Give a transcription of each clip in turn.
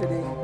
city.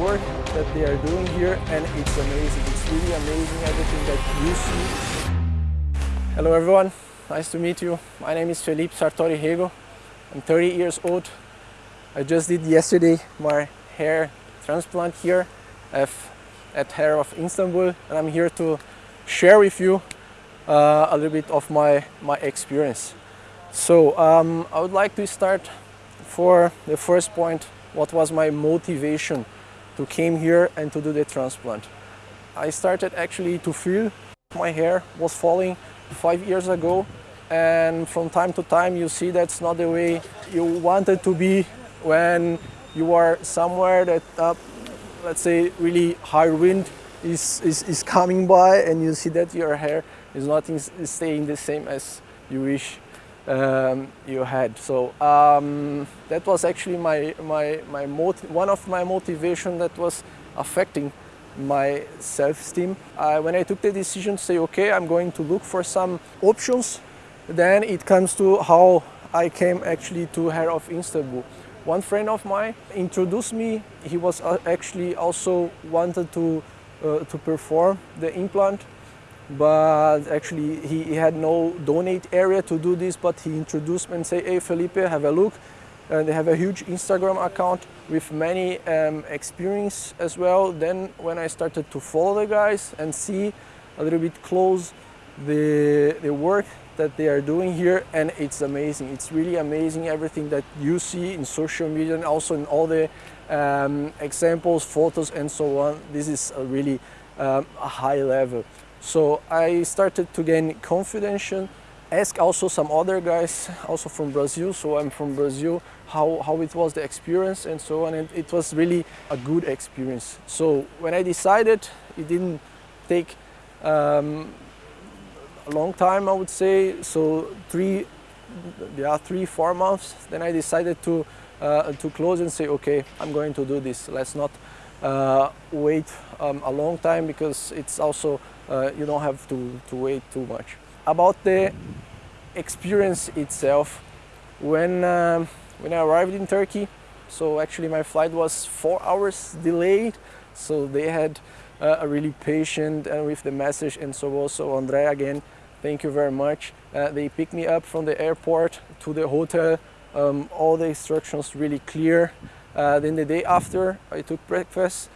work that they are doing here and it's amazing. It's really amazing everything that you see. Hello everyone nice to meet you. My name is Felipe Sartori Rego. I'm 30 years old. I just did yesterday my hair transplant here at Hair of Istanbul and I'm here to share with you uh, a little bit of my, my experience. So um, I would like to start for the first point, what was my motivation to came here and to do the transplant. I started actually to feel my hair was falling five years ago and from time to time you see that's not the way you wanted to be when you are somewhere that uh, let's say really high wind is, is, is coming by and you see that your hair is not in, is staying the same as you wish um, you had. So um, that was actually my, my, my one of my motivation that was affecting my self-esteem. Uh, when I took the decision to say, okay, I'm going to look for some options, then it comes to how I came actually to Hair of Istanbul. One friend of mine introduced me. He was uh, actually also wanted to, uh, to perform the implant but actually he, he, had no donate area to do this but he introduced me and say hey Felipe have a look and they have a huge Instagram account with many um, experience as well. Then when I started to follow the guys and see a little bit close the, the work that they are doing here and it's amazing. It's really amazing everything that you see in social media and also in all the um, examples photos and so on. This is a really um, a high level. So I started to gain confidence, ask also some other guys, also from Brazil, so I'm from Brazil, how, how it was the experience and so on, and it was really a good experience. So when I decided, it didn't take um, a long time, I would say, so three, yeah, three, four months, then I decided to, uh, to close and say, okay, I'm going to do this, let's not uh, wait um, a long time because it's also uh, you don't have to, to wait too much. About the experience itself, when, um, when I arrived in Turkey, so actually my flight was four hours delayed, so they had uh, a really patient and with the message and so also Andre again, thank you very much. Uh, they picked me up from the airport to the hotel, um, all the instructions really clear. Uh, then the day after I took breakfast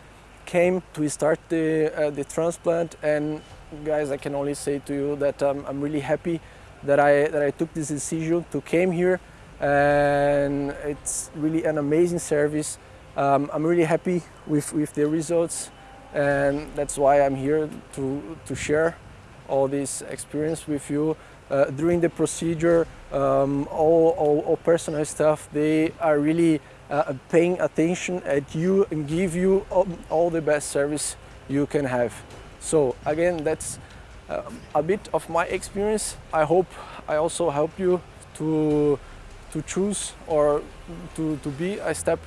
came to start the, uh, the transplant and guys I can only say to you that um, I'm really happy that I, that I took this decision to came here and it's really an amazing service. Um, I'm really happy with, with the results and that's why I'm here to, to share all this experience with you. Uh, during the procedure, um, all, all, all personal stuff, they are really uh, paying attention at you and give you all, all, the best service you can have. So again, that's uh, a bit of my experience. I hope I also help you to, to choose or to, to be a step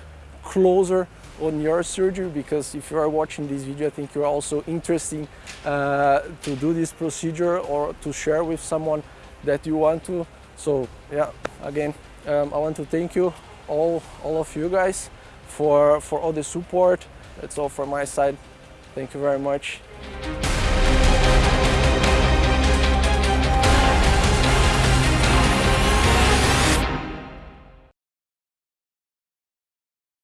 closer on your surgery because if you are watching this video I think you're also interested uh, to do this procedure or to share with someone that you want to so yeah again um, I want to thank you all, all of you guys for, for all the support. That's all from my side. Thank you very much